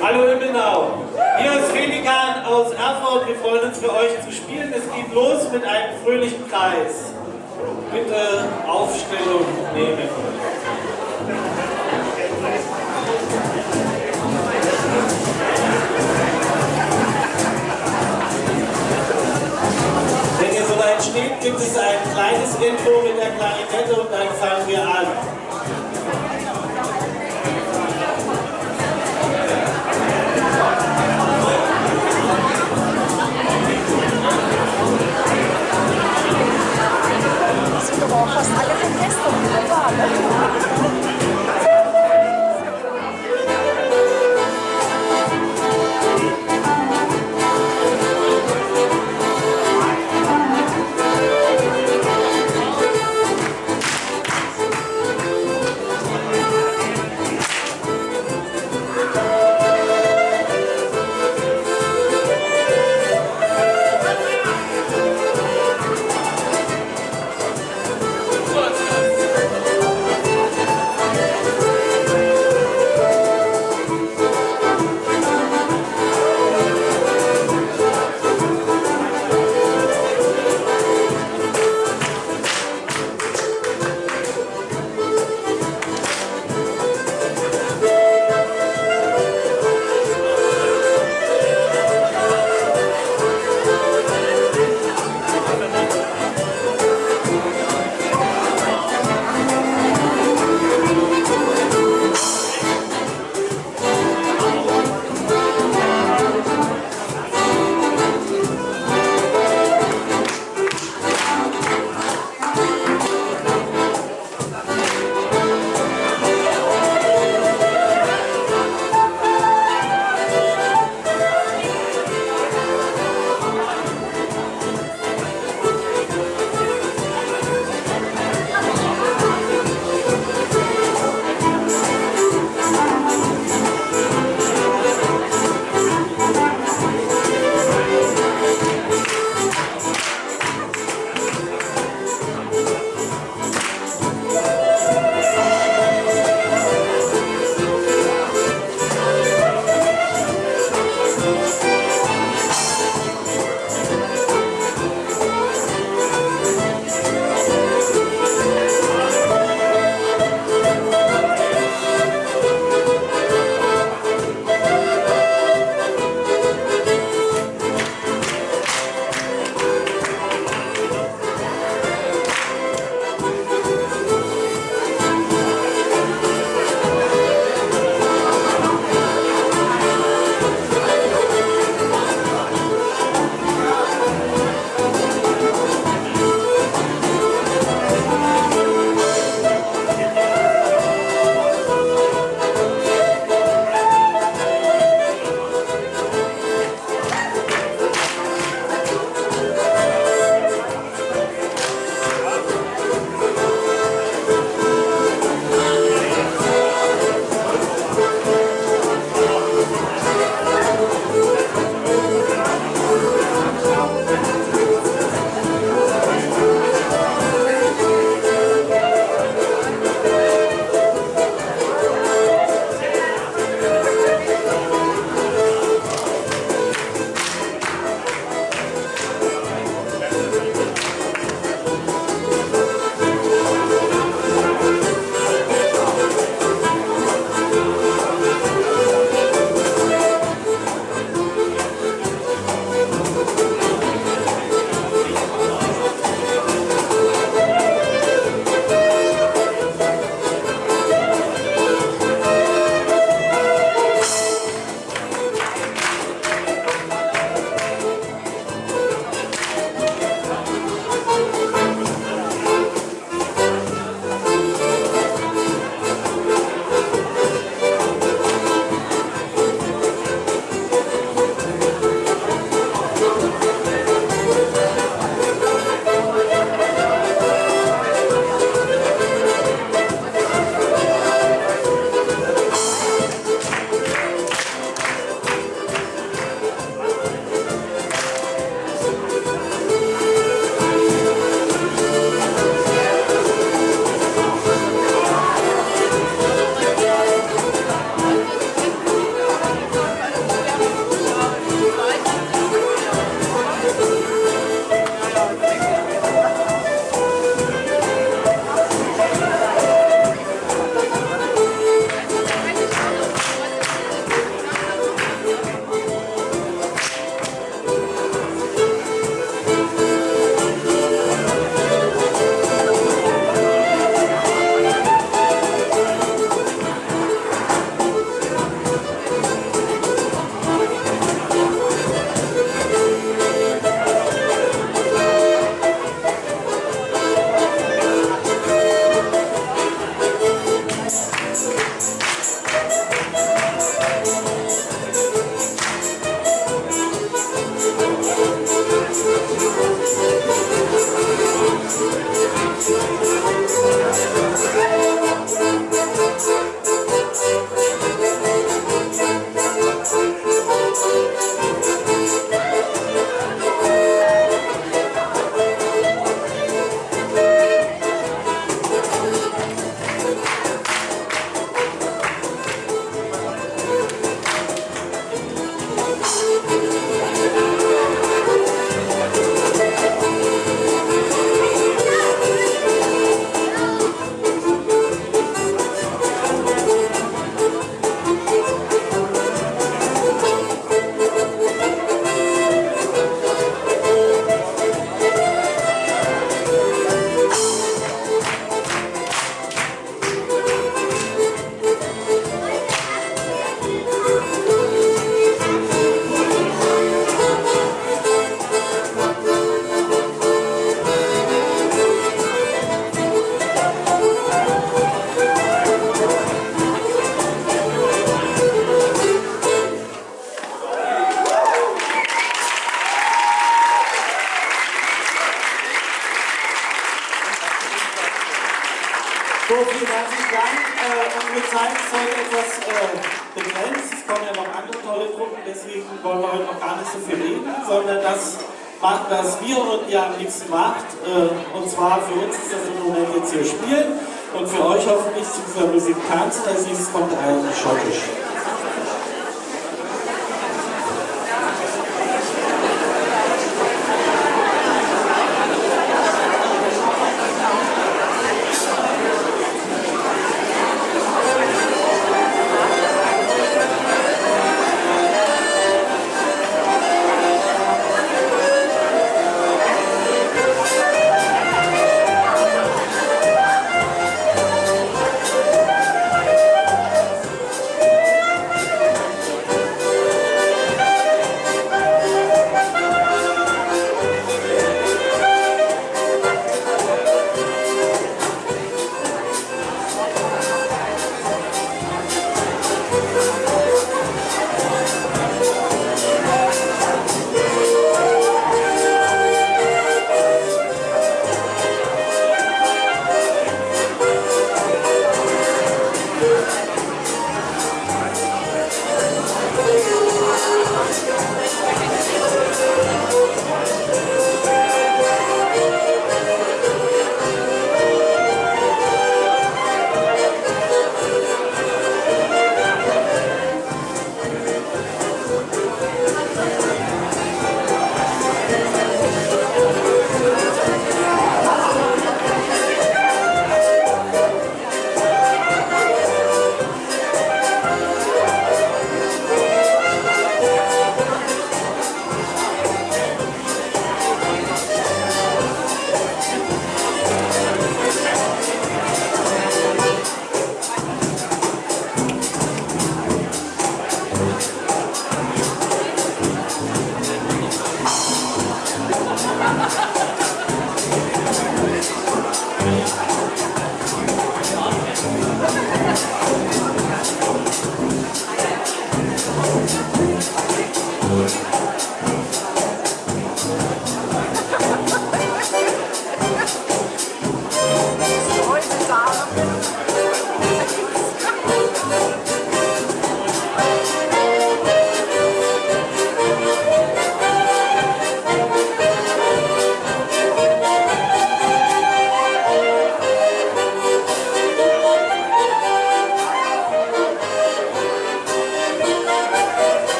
Hallo Immenau. Hier ist Felikan aus Erfurt. Wir freuen uns für euch zu spielen. Es geht los mit einem fröhlichen Kreis. Bitte Aufstellung nehmen. Wenn ihr soweit steht, gibt es ein kleines Intro mit der Klarinette und dann fangen wir an. Sondern das machen, was wir und ihr am liebsten macht. Äh, und zwar für uns ist das im Moment jetzt hier spielen und für euch hoffentlich zu dieser Musik tanzen. Als nächstes kommt ein Schottisch.